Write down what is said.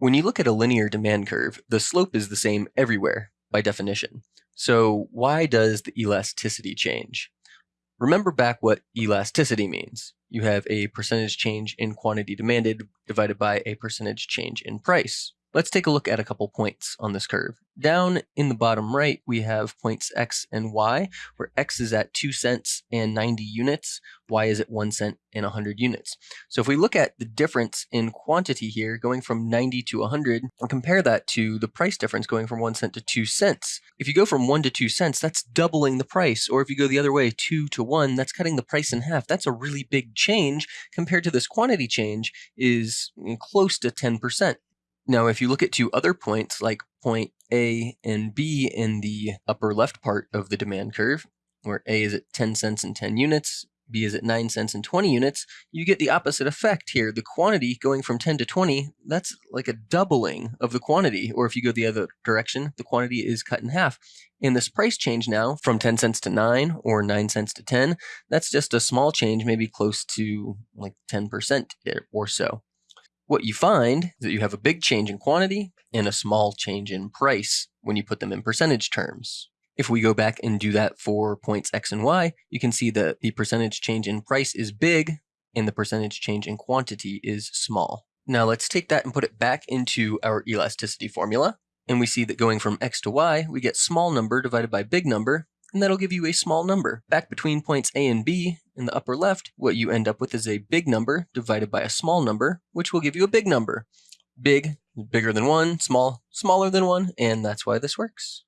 When you look at a linear demand curve, the slope is the same everywhere by definition. So why does the elasticity change? Remember back what elasticity means. You have a percentage change in quantity demanded divided by a percentage change in price. Let's take a look at a couple points on this curve. Down in the bottom right, we have points x and y, where x is at 2 cents and 90 units, y is at 1 cent and 100 units. So if we look at the difference in quantity here, going from 90 to 100, and compare that to the price difference going from 1 cent to 2 cents. If you go from 1 to 2 cents, that's doubling the price. Or if you go the other way, 2 to 1, that's cutting the price in half. That's a really big change compared to this quantity change is mm, close to 10%. Now, if you look at two other points, like point A and B in the upper left part of the demand curve, where A is at 10 cents and 10 units, B is at 9 cents and 20 units, you get the opposite effect here. The quantity going from 10 to 20, that's like a doubling of the quantity. Or if you go the other direction, the quantity is cut in half. In this price change now, from 10 cents to 9 or 9 cents to 10, that's just a small change, maybe close to like 10% or so what you find is that you have a big change in quantity and a small change in price when you put them in percentage terms. If we go back and do that for points x and y, you can see that the percentage change in price is big and the percentage change in quantity is small. Now let's take that and put it back into our elasticity formula. And we see that going from x to y, we get small number divided by big number, and that'll give you a small number. Back between points A and B, in the upper left, what you end up with is a big number divided by a small number, which will give you a big number. Big, bigger than 1, small, smaller than 1, and that's why this works.